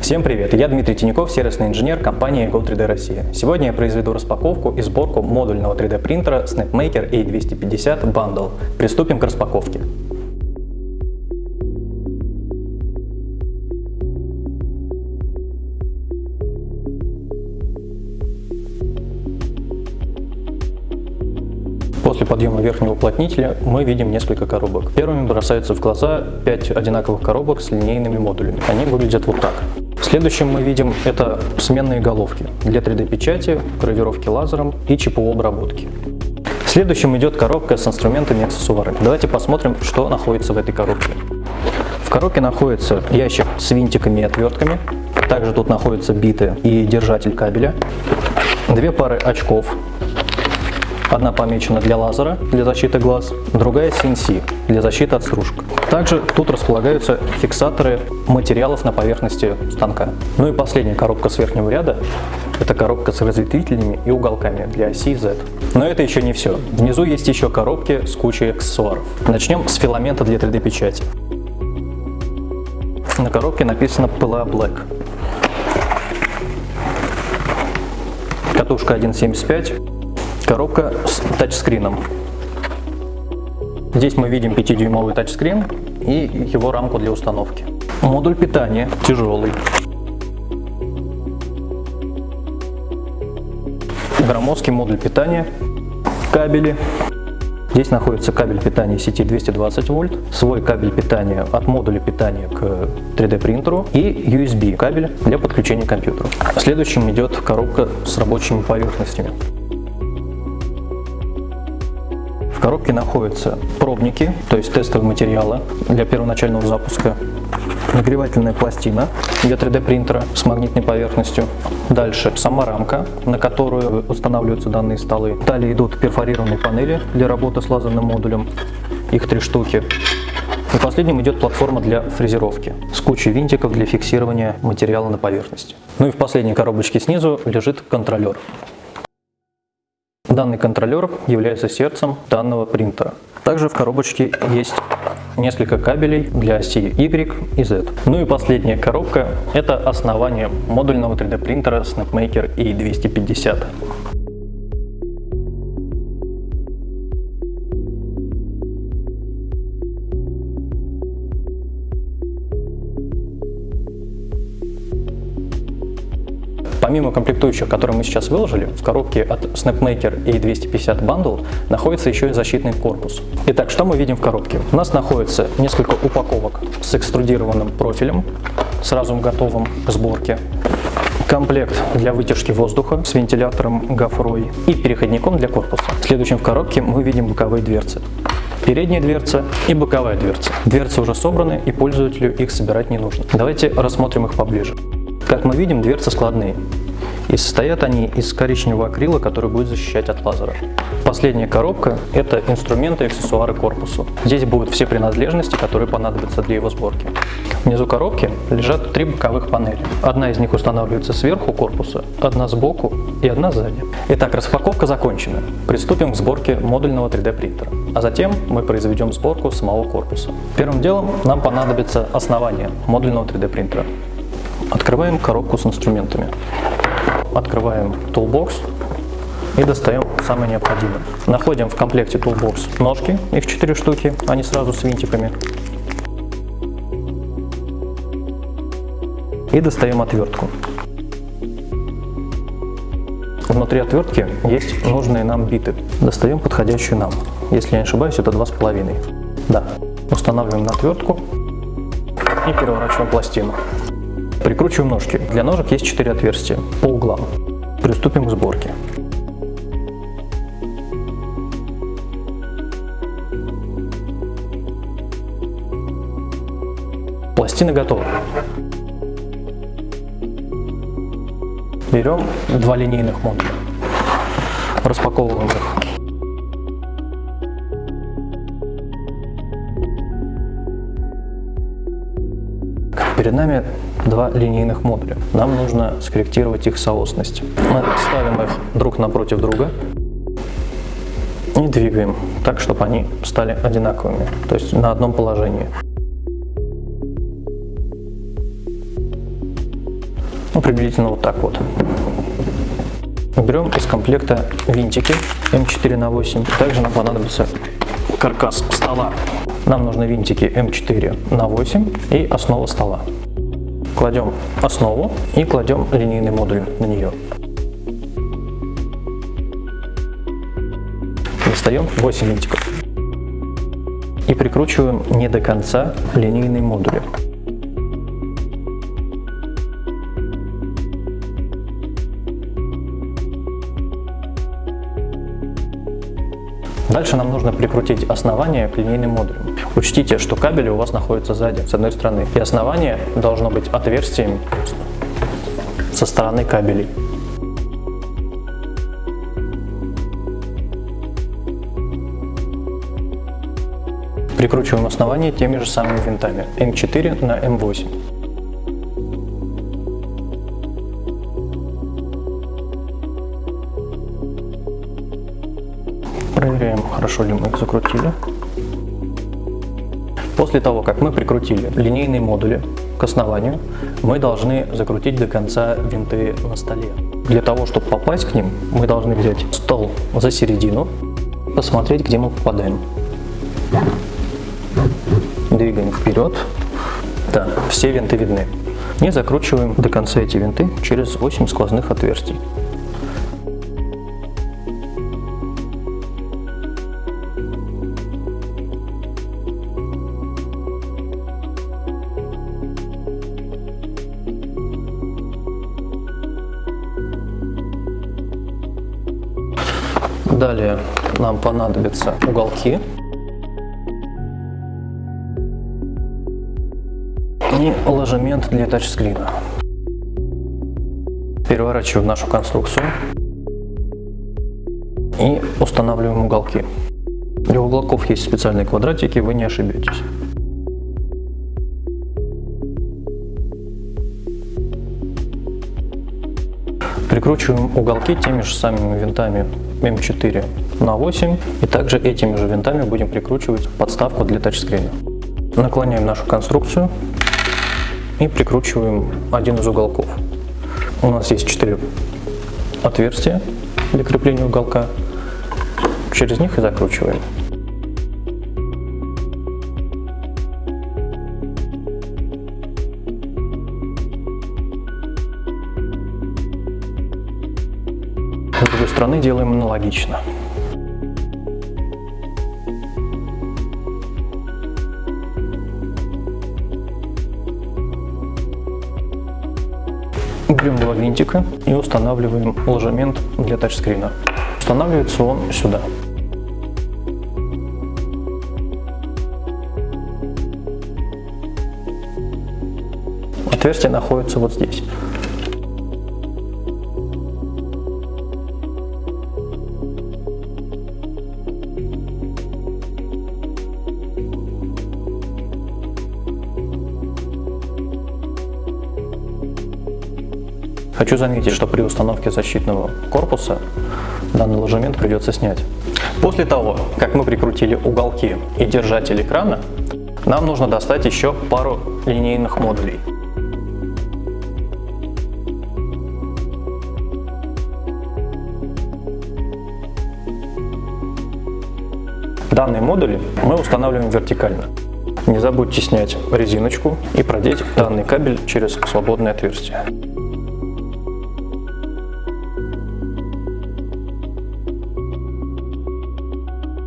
Всем привет! Я Дмитрий Тиняков, сервисный инженер компании Go3D Россия. Сегодня я произведу распаковку и сборку модульного 3D принтера SnapMaker A250 Bundle. Приступим к распаковке. После подъема верхнего уплотнителя мы видим несколько коробок. Первыми бросаются в глаза 5 одинаковых коробок с линейными модулями. Они выглядят вот так. Следующим мы видим это сменные головки для 3D печати, гравировки лазером и ЧПУ обработки. Следующим идет коробка с инструментами и аксессуарами. Давайте посмотрим, что находится в этой коробке. В коробке находится ящик с винтиками и отвертками. Также тут находятся биты и держатель кабеля. Две пары очков Одна помечена для лазера, для защиты глаз, другая CNC, для защиты от стружек. Также тут располагаются фиксаторы материалов на поверхности станка. Ну и последняя коробка с верхнего ряда – это коробка с разветвителями и уголками для оси Z. Но это еще не все. Внизу есть еще коробки с кучей аксессуаров. Начнем с филамента для 3D печати. На коробке написано PLA Black. Катушка 1.75 Коробка с тачскрином. Здесь мы видим 5-дюймовый тачскрин и его рамку для установки. Модуль питания тяжелый. Громоздкий модуль питания, кабели. Здесь находится кабель питания сети 220 вольт, свой кабель питания от модуля питания к 3D принтеру и USB кабель для подключения к компьютеру. Следующим идет коробка с рабочими поверхностями. Коробке находятся пробники, то есть тестовые материалы для первоначального запуска, нагревательная пластина для 3D принтера с магнитной поверхностью. Дальше сама рамка, на которую устанавливаются данные столы. Далее идут перфорированные панели для работы с лазерным модулем, их три штуки. И последним идет платформа для фрезеровки с кучей винтиков для фиксирования материала на поверхности. Ну и в последней коробочке снизу лежит контролер. Данный контроллер является сердцем данного принтера. Также в коробочке есть несколько кабелей для оси Y и Z. Ну и последняя коробка – это основание модульного 3D принтера SnapMaker E250. Помимо комплектующих, которые мы сейчас выложили, в коробке от SnapMaker A250 Bundle находится еще и защитный корпус. Итак, что мы видим в коробке? У нас находится несколько упаковок с экструдированным профилем, сразу готовым к сборке комплект для вытяжки воздуха с вентилятором гофрой и переходником для корпуса. Следующим в коробке мы видим боковые дверцы. Передняя дверца и боковая дверца. Дверцы уже собраны и пользователю их собирать не нужно. Давайте рассмотрим их поближе. Как мы видим, дверцы складные. И состоят они из коричневого акрила, который будет защищать от лазера. Последняя коробка – это инструменты и аксессуары корпусу. Здесь будут все принадлежности, которые понадобятся для его сборки. Внизу коробки лежат три боковых панели. Одна из них устанавливается сверху корпуса, одна сбоку и одна сзади. Итак, распаковка закончена. Приступим к сборке модульного 3D принтера. А затем мы произведем сборку самого корпуса. Первым делом нам понадобится основание модульного 3D принтера. Открываем коробку с инструментами. Открываем Toolbox и достаем самое необходимое. Находим в комплекте Toolbox ножки, их 4 штуки, они сразу с винтиками. И достаем отвертку. Внутри отвертки есть нужные нам биты. Достаем подходящую нам. Если я не ошибаюсь, это 2,5. Да. Устанавливаем на отвертку и переворачиваем пластину. Прикручиваем ножки. Для ножек есть 4 отверстия по углам. Приступим к сборке. Пластины готовы. Берем два линейных модуля, распаковываем их. Перед нами два линейных модуля. Нам нужно скорректировать их соосность. Мы ставим их друг напротив друга и двигаем так, чтобы они стали одинаковыми, то есть на одном положении. Ну, приблизительно вот так вот. Берем из комплекта винтики М4 на 8. Также нам понадобится каркас стола. Нам нужны винтики М4 на 8 и основа стола. Кладем основу и кладем линейный модуль на нее. Достаем 8 винтиков и прикручиваем не до конца линейные модули. Дальше нам нужно прикрутить основание к линейным модулям. Учтите, что кабели у вас находятся сзади, с одной стороны, и основание должно быть отверстием со стороны кабелей. Прикручиваем основание теми же самыми винтами М4 на М8. Хорошо ли мы их закрутили. После того, как мы прикрутили линейные модули к основанию, мы должны закрутить до конца винты на столе. Для того, чтобы попасть к ним, мы должны взять стол за середину, посмотреть, где мы попадаем. Двигаем вперед. Да, все винты видны. И закручиваем до конца эти винты через 8 сквозных отверстий. Понадобятся уголки. И ложемент для тачскрина. Переворачиваем нашу конструкцию и устанавливаем уголки. Для уголков есть специальные квадратики, вы не ошибетесь. Прикручиваем уголки теми же самыми винтами М4 на 8 и также этими же винтами будем прикручивать подставку для тачскрина. Наклоняем нашу конструкцию и прикручиваем один из уголков. У нас есть 4 отверстия для крепления уголка, через них и закручиваем. С другой стороны делаем аналогично. Берем два винтика и устанавливаем ложемент для тачскрина. Устанавливается он сюда. Отверстие находится вот здесь. Хочу заметить, что при установке защитного корпуса данный ложемент придется снять. После того, как мы прикрутили уголки и держатель экрана, нам нужно достать еще пару линейных модулей. Данные модули мы устанавливаем вертикально. Не забудьте снять резиночку и продеть данный кабель через свободное отверстие.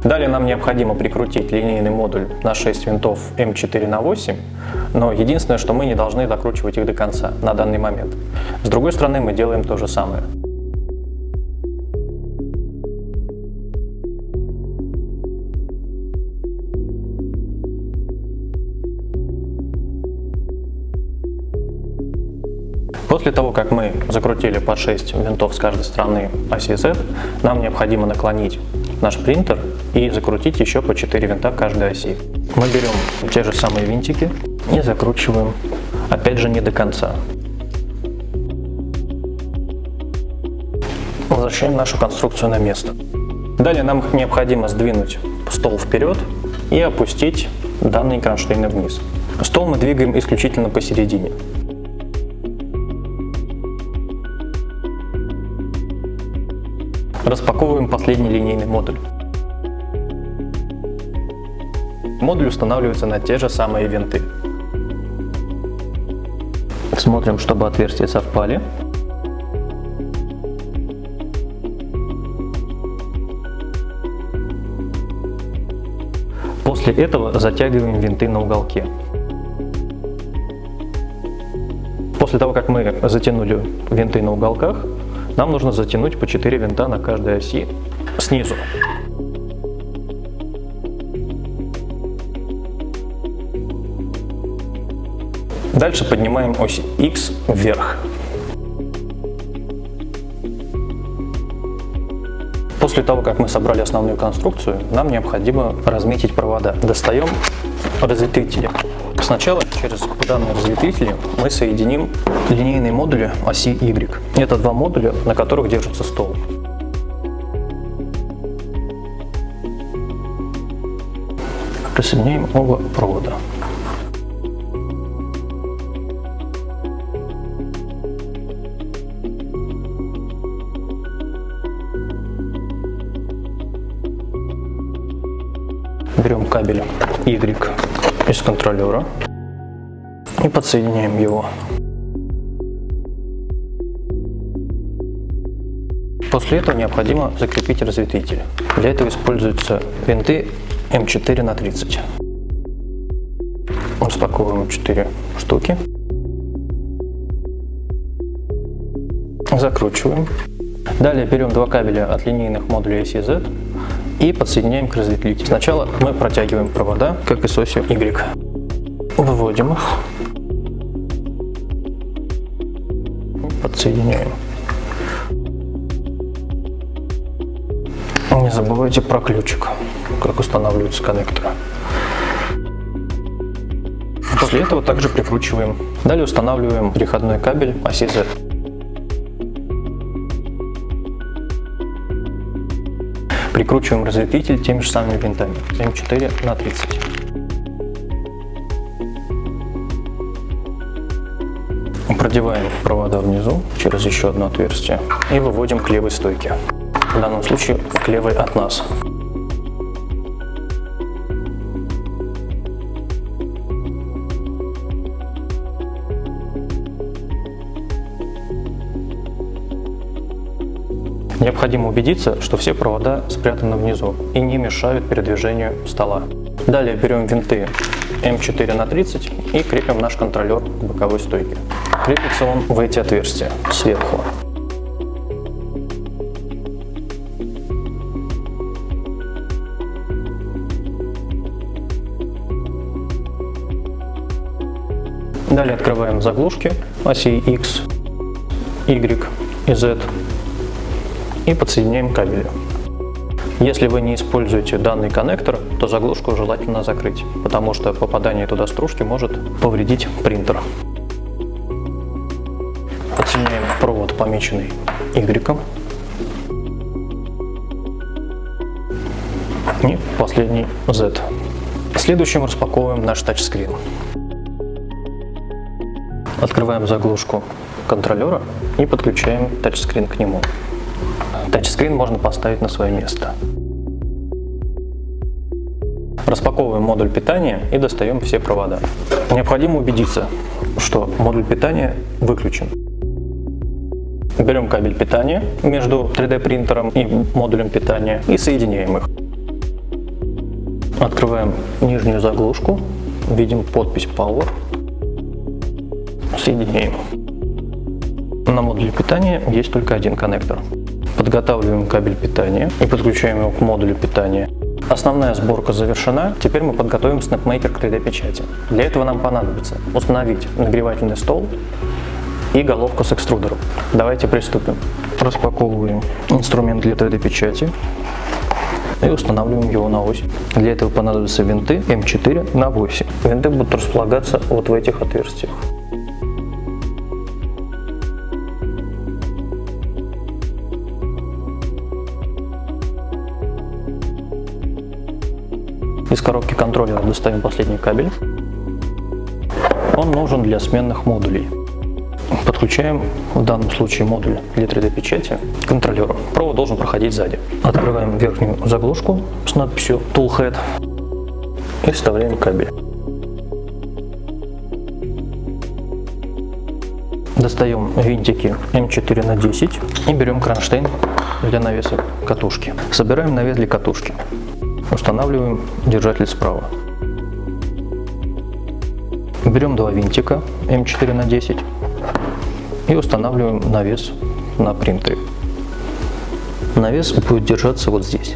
Далее нам необходимо прикрутить линейный модуль на 6 винтов М4 на 8, но единственное, что мы не должны докручивать их до конца на данный момент. С другой стороны мы делаем то же самое. После того, как мы закрутили по 6 винтов с каждой стороны оси Z, нам необходимо наклонить наш принтер и закрутить еще по 4 винта каждой оси. Мы берем те же самые винтики и закручиваем, опять же не до конца. Возвращаем нашу конструкцию на место. Далее нам необходимо сдвинуть стол вперед и опустить данные кронштейны вниз. Стол мы двигаем исключительно посередине. Распаковываем последний линейный модуль. Модуль устанавливается на те же самые винты. Смотрим, чтобы отверстия совпали. После этого затягиваем винты на уголке. После того, как мы затянули винты на уголках, нам нужно затянуть по 4 винта на каждой оси снизу. Дальше поднимаем ось X вверх. После того, как мы собрали основную конструкцию, нам необходимо разметить провода. Достаем разветвители. Сначала через данные разветвители мы соединим линейные модули оси Y. Это два модуля, на которых держится стол. Присоединяем оба провода. Берем кабель Y из контроллера и подсоединяем его. После этого необходимо закрепить разветвитель. Для этого используются винты М4 на 30. Распаковываем 4 штуки. Закручиваем. Далее берем два кабеля от линейных модулей CZ и подсоединяем к разветвителю. Сначала мы протягиваем провода, как и с осью Y. Выводим их. Подсоединяем. Не забывайте про ключик, как устанавливаются коннекторы. После этого также прикручиваем. Далее устанавливаем переходной кабель оси Z. Прикручиваем разветвитель теми же самыми винтами М4 на 30. Продеваем провода внизу через еще одно отверстие и выводим к левой стойке. В данном случае к левой от нас. Необходимо убедиться, что все провода спрятаны внизу и не мешают передвижению стола. Далее берем винты М4 на 30 и крепим наш контроллер к боковой стойке. Крепится он в эти отверстия сверху. Далее открываем заглушки оси X, Y и Z и подсоединяем кабели. Если вы не используете данный коннектор, то заглушку желательно закрыть, потому что попадание туда стружки может повредить принтер. Подсоединяем провод, помеченный Y. И последний Z. Следующим распаковываем наш тачскрин. Открываем заглушку контроллера и подключаем тачскрин к нему. Тачскрин можно поставить на свое место. Распаковываем модуль питания и достаем все провода. Необходимо убедиться, что модуль питания выключен. Берем кабель питания между 3D принтером и модулем питания и соединяем их. Открываем нижнюю заглушку, видим подпись Power, соединяем. На модуле питания есть только один коннектор. Подготавливаем кабель питания и подключаем его к модулю питания. Основная сборка завершена, теперь мы подготовим SnapMaker к 3D печати. Для этого нам понадобится установить нагревательный стол и головку с экструдером. Давайте приступим. Распаковываем инструмент для 3D печати и устанавливаем его на ось. Для этого понадобятся винты М4 на 8. Винты будут располагаться вот в этих отверстиях. Коробки контроллера достаем последний кабель. Он нужен для сменных модулей. Подключаем в данном случае модуль для 3D печати к контроллеру. Провод должен проходить сзади. Открываем верхнюю заглушку с надписью Toolhead и вставляем кабель. Достаем винтики М4 на 10 и берем кронштейн для навеса катушки. Собираем навес для катушки. Устанавливаем держатель справа. Берем два винтика М4 на 10 и устанавливаем навес на принтере. Навес будет держаться вот здесь.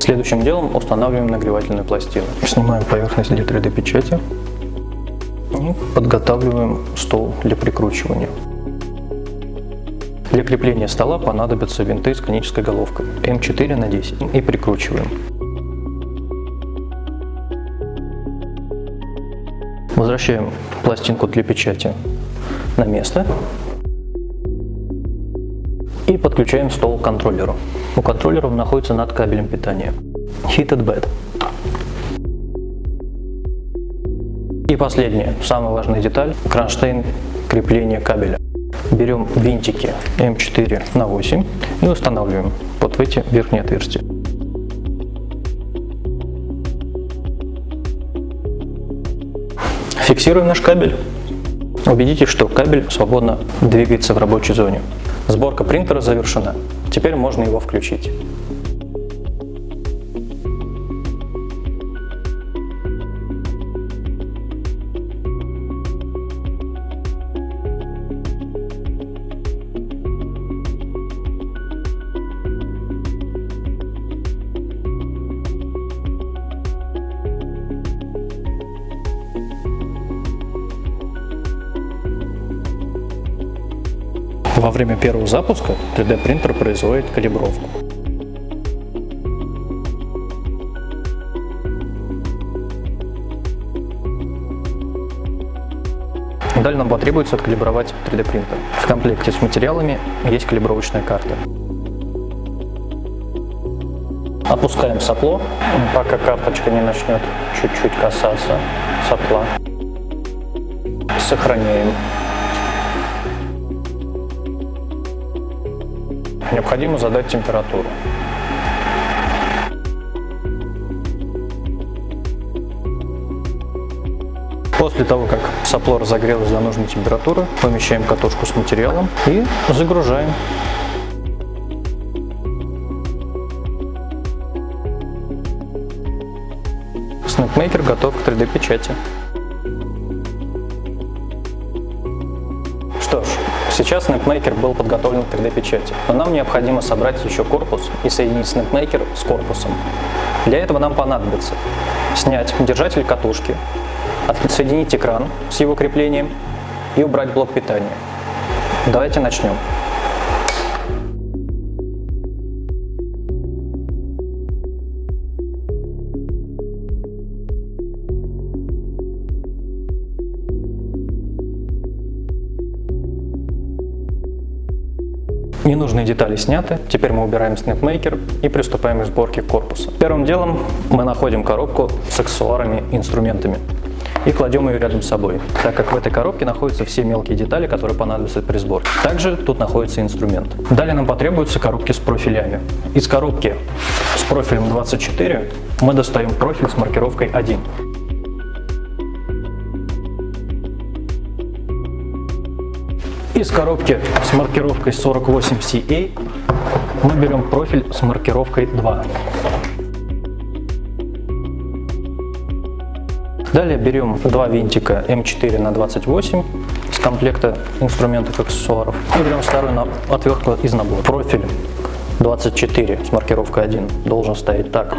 Следующим делом устанавливаем нагревательную пластину. Снимаем поверхность для 3D печати и подготавливаем стол для прикручивания. Для крепления стола понадобятся винты с конической головкой М4 на 10 и прикручиваем. Возвращаем пластинку для печати на место и подключаем стол к контроллеру. У контроллера он находится над кабелем питания. Heated bed. И последняя, самая важная деталь, кронштейн крепления кабеля. Берем винтики М4 на 8 и устанавливаем вот в эти верхние отверстия. Фиксируем наш кабель. Убедитесь, что кабель свободно двигается в рабочей зоне. Сборка принтера завершена. Теперь можно его включить. Во время первого запуска 3D принтер производит калибровку. Далее нам потребуется откалибровать 3D принтер. В комплекте с материалами есть калибровочная карта. Опускаем сопло, пока карточка не начнет чуть-чуть касаться сопла. Сохраняем Необходимо задать температуру. После того, как сопло разогрелось до нужной температуры, помещаем катушку с материалом и загружаем. Снэпмейкер готов к 3D Сейчас SnapMaker был подготовлен к 3D-печати, но нам необходимо собрать еще корпус и соединить SnapMaker с корпусом. Для этого нам понадобится снять держатель катушки, отсоединить экран с его креплением и убрать блок питания. Давайте начнем. Ненужные детали сняты, теперь мы убираем SnapMaker и приступаем к сборке корпуса. Первым делом мы находим коробку с аксессуарами и инструментами и кладем ее рядом с собой, так как в этой коробке находятся все мелкие детали, которые понадобятся при сборке. Также тут находится инструмент. Далее нам потребуются коробки с профилями. Из коробки с профилем 24 мы достаем профиль с маркировкой 1. Из коробки с маркировкой 48CA мы берем профиль с маркировкой 2. Далее берем два винтика М4 на 28 с комплекта инструментов аксессуаров и берем старую отвертку из набора. Профиль 24 с маркировкой 1 должен стоять так,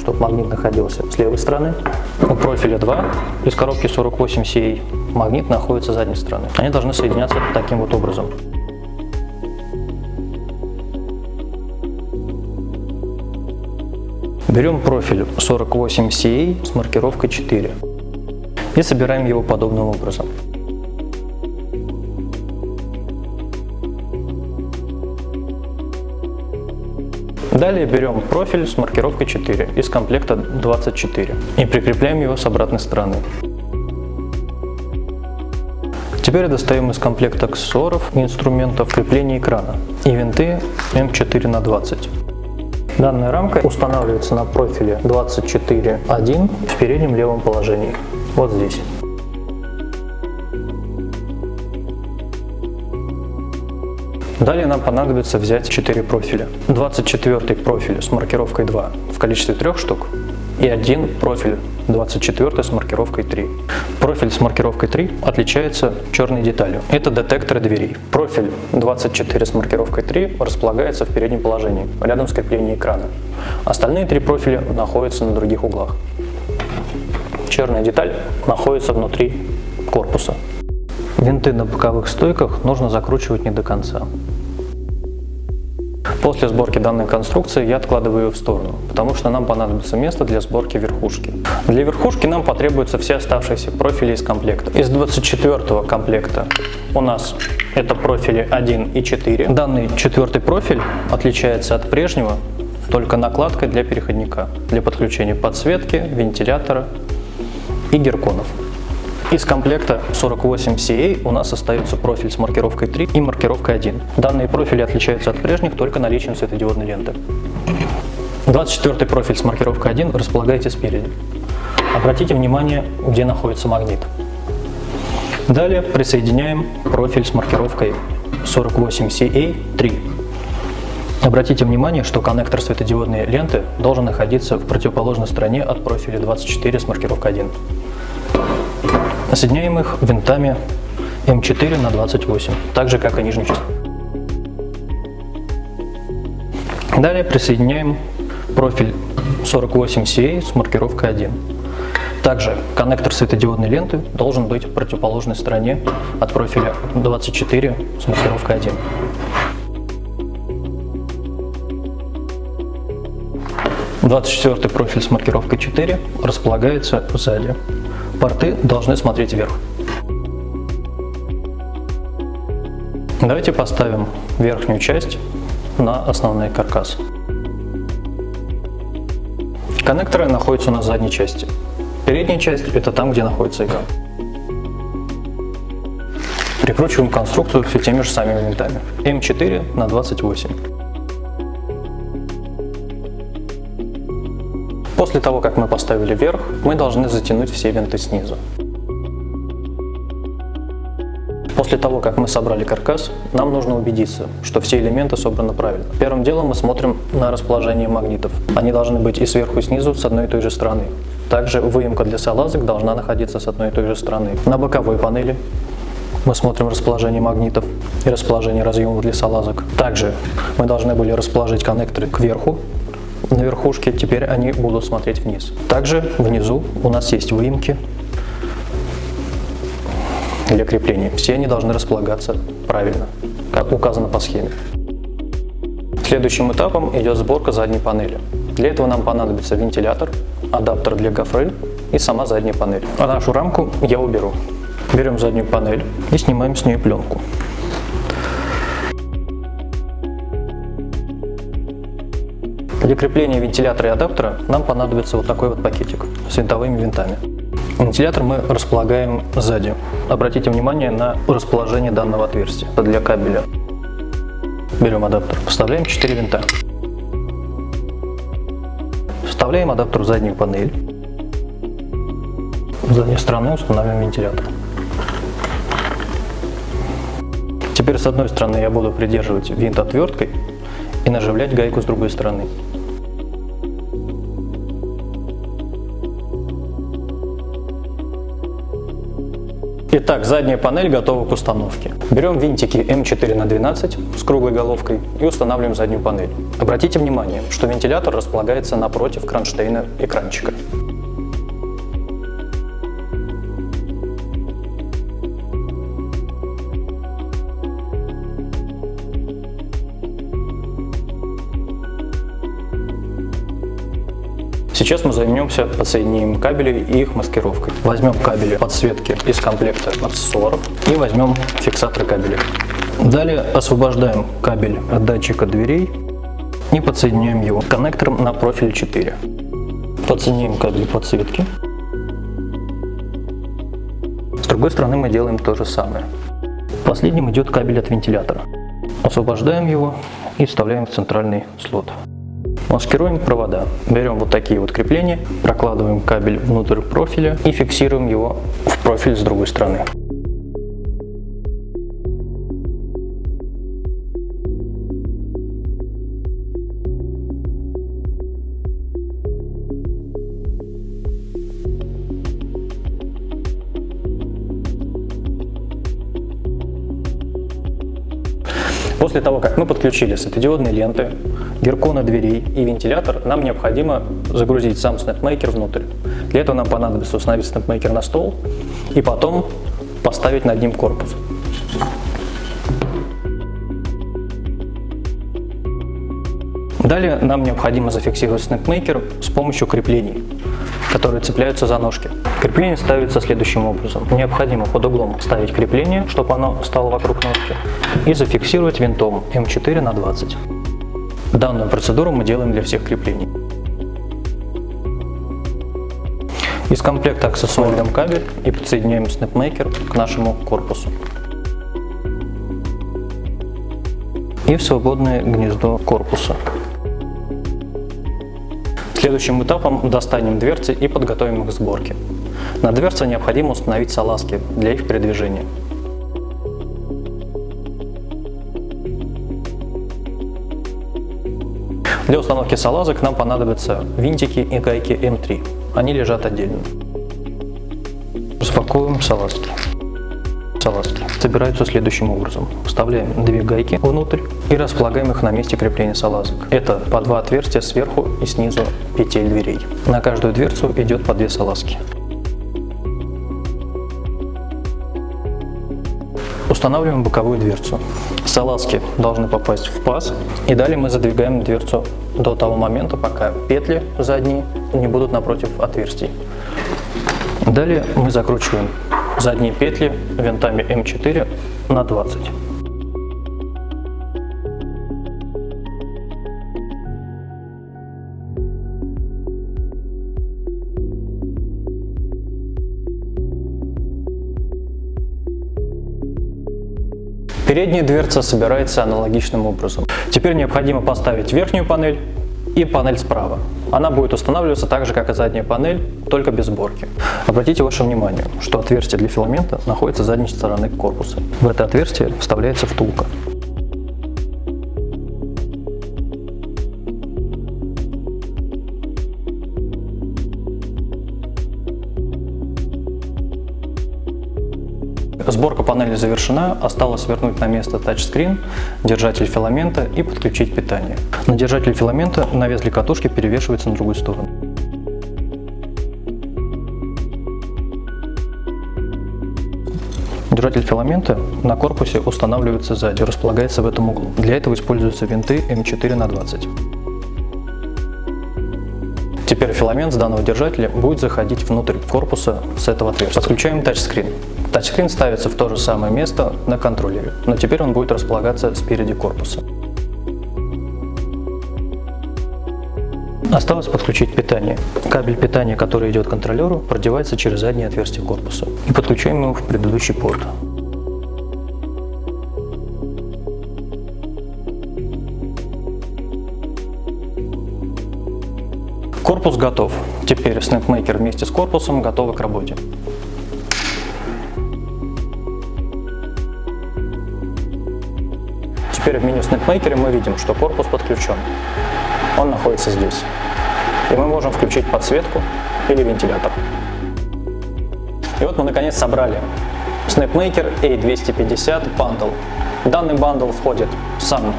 чтобы магнит находился с левой стороны. У профиля 2 из коробки 48CA магнит находится с задней стороны. Они должны соединяться таким вот образом. Берем профиль 48CA с маркировкой 4 и собираем его подобным образом. Далее берем профиль с маркировкой 4 из комплекта 24 и прикрепляем его с обратной стороны. Теперь достаем из комплекта аксессуаров инструментов крепления экрана и винты М4 на 20. Данная рамка устанавливается на профиле 24.1 в переднем левом положении, вот здесь. Далее нам понадобится взять 4 профиля. 24 профиль с маркировкой 2 в количестве 3 штук и один профиль 24 с маркировкой 3. Профиль с маркировкой 3 отличается черной деталью. Это детекторы дверей. Профиль 24 с маркировкой 3 располагается в переднем положении, рядом с креплением экрана. Остальные три профиля находятся на других углах. Черная деталь находится внутри корпуса. Винты на боковых стойках нужно закручивать не до конца. После сборки данной конструкции я откладываю ее в сторону, потому что нам понадобится место для сборки верхушки. Для верхушки нам потребуются все оставшиеся профили из комплекта. Из 24 комплекта у нас это профили 1 и 4. Данный четвертый профиль отличается от прежнего только накладкой для переходника, для подключения подсветки, вентилятора и герконов. Из комплекта 48CA у нас остается профиль с маркировкой 3 и маркировкой 1. Данные профили отличаются от прежних только наличием светодиодной ленты. 24 профиль с маркировкой 1 располагайте спереди. Обратите внимание, где находится магнит. Далее присоединяем профиль с маркировкой 48CA3. Обратите внимание, что коннектор светодиодной ленты должен находиться в противоположной стороне от профиля 24 с маркировкой 1. Соединяем их винтами М4 на 28, так же как и нижнюю часть. Далее присоединяем профиль 48CA с маркировкой 1. Также коннектор светодиодной ленты должен быть в противоположной стороне от профиля 24 с маркировкой 1. Двадцать четвертый профиль с маркировкой 4 располагается сзади. Порты должны смотреть вверх. Давайте поставим верхнюю часть на основной каркас. Коннекторы находятся на задней части. Передняя часть – это там, где находится экран. Прикручиваем конструкцию все теми же самыми винтами. М4 на 28. После того, как мы поставили вверх, мы должны затянуть все винты снизу. После того, как мы собрали каркас, нам нужно убедиться, что все элементы собраны правильно. Первым делом мы смотрим на расположение магнитов. Они должны быть и сверху, и снизу с одной и той же стороны. Также выемка для салазок должна находиться с одной и той же стороны. На боковой панели мы смотрим расположение магнитов и расположение разъемов для салазок. Также мы должны были расположить коннекторы кверху на верхушке, теперь они будут смотреть вниз. Также внизу у нас есть выемки для крепления. Все они должны располагаться правильно, как указано по схеме. Следующим этапом идет сборка задней панели. Для этого нам понадобится вентилятор, адаптер для гофры и сама задняя панель. А нашу рамку я уберу. Берем заднюю панель и снимаем с нее пленку. Для крепления вентилятора и адаптера нам понадобится вот такой вот пакетик с винтовыми винтами. Вентилятор мы располагаем сзади. Обратите внимание на расположение данного отверстия для кабеля. Берем адаптер, вставляем 4 винта. Вставляем адаптер в заднюю панель. С задней стороны устанавливаем вентилятор. Теперь с одной стороны я буду придерживать винт отверткой и наживлять гайку с другой стороны. Итак, задняя панель готова к установке. Берем винтики М4 на 12 с круглой головкой и устанавливаем заднюю панель. Обратите внимание, что вентилятор располагается напротив кронштейна экранчика. Сейчас мы займемся подсоединением кабелей и их маскировкой. Возьмем кабели подсветки из комплекта аксессуаров и возьмем фиксаторы кабелей. Далее освобождаем кабель от датчика дверей и подсоединяем его коннектором на профиль 4. Подсоединяем кабель подсветки. другой стороны мы делаем то же самое. Последним идет кабель от вентилятора. Освобождаем его и вставляем в центральный слот. Маскируем провода. Берем вот такие вот крепления, прокладываем кабель внутрь профиля и фиксируем его в профиль с другой стороны. После того, как мы подключили светодиодные ленты, герконы дверей и вентилятор, нам необходимо загрузить сам SnapMaker внутрь. Для этого нам понадобится установить SnapMaker на стол и потом поставить над ним корпус. Далее нам необходимо зафиксировать SnapMaker с помощью креплений которые цепляются за ножки. Крепление ставится следующим образом. Необходимо под углом ставить крепление, чтобы оно стало вокруг ножки, и зафиксировать винтом М4 на 20. Данную процедуру мы делаем для всех креплений. Из комплекта аксессуаров кабель и подсоединяем снэпмейкер к нашему корпусу. И в свободное гнездо корпуса. Следующим этапом достанем дверцы и подготовим их к сборке. На дверце необходимо установить салазки для их передвижения. Для установки салазок нам понадобятся винтики и гайки М3. Они лежат отдельно. Распакуем салазки салазки собираются следующим образом. Вставляем две гайки внутрь и располагаем их на месте крепления салазок. Это по два отверстия сверху и снизу петель дверей. На каждую дверцу идет по две салазки. Устанавливаем боковую дверцу. Салазки должны попасть в паз и далее мы задвигаем дверцу до того момента, пока петли задние не будут напротив отверстий. Далее мы закручиваем задние петли винтами М4 на 20. Передняя дверца собирается аналогичным образом. Теперь необходимо поставить верхнюю панель и панель справа. Она будет устанавливаться так же, как и задняя панель, только без сборки. Обратите ваше внимание, что отверстие для филамента находится с задней стороны корпуса. В это отверстие вставляется втулка. Сборка панели завершена, осталось вернуть на место тачскрин, держатель филамента и подключить питание. На держатель филамента навес для катушки перевешивается на другую сторону. Держатель филамента на корпусе устанавливается сзади, располагается в этом углу. Для этого используются винты М4 на 20. Теперь филамент с данного держателя будет заходить внутрь корпуса с этого отверстия. Подключаем тачскрин. Тачскрин ставится в то же самое место на контроллере, но теперь он будет располагаться спереди корпуса. Осталось подключить питание. Кабель питания, который идет к контроллеру, продевается через заднее отверстие корпуса и подключаем его в предыдущий порт. Корпус готов. Теперь SnapMaker вместе с корпусом готовы к работе. Теперь в меню SnapMaker мы видим, что корпус подключен. Он находится здесь. И мы можем включить подсветку или вентилятор. И вот мы наконец собрали SnapMaker A250 Bundle. Данный бандл входит сам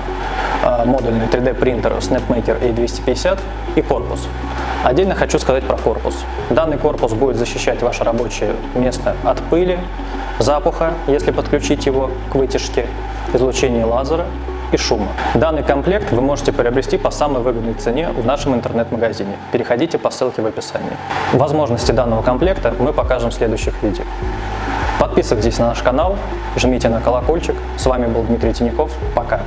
э, модульный 3D принтер SnapMaker A250 и корпус. Отдельно хочу сказать про корпус. Данный корпус будет защищать ваше рабочее место от пыли, запаха, если подключить его к вытяжке, излучения лазера и шума. Данный комплект вы можете приобрести по самой выгодной цене в нашем интернет-магазине. Переходите по ссылке в описании. Возможности данного комплекта мы покажем в следующих видео. Подписывайтесь на наш канал, жмите на колокольчик. С вами был Дмитрий Тиняков. Пока!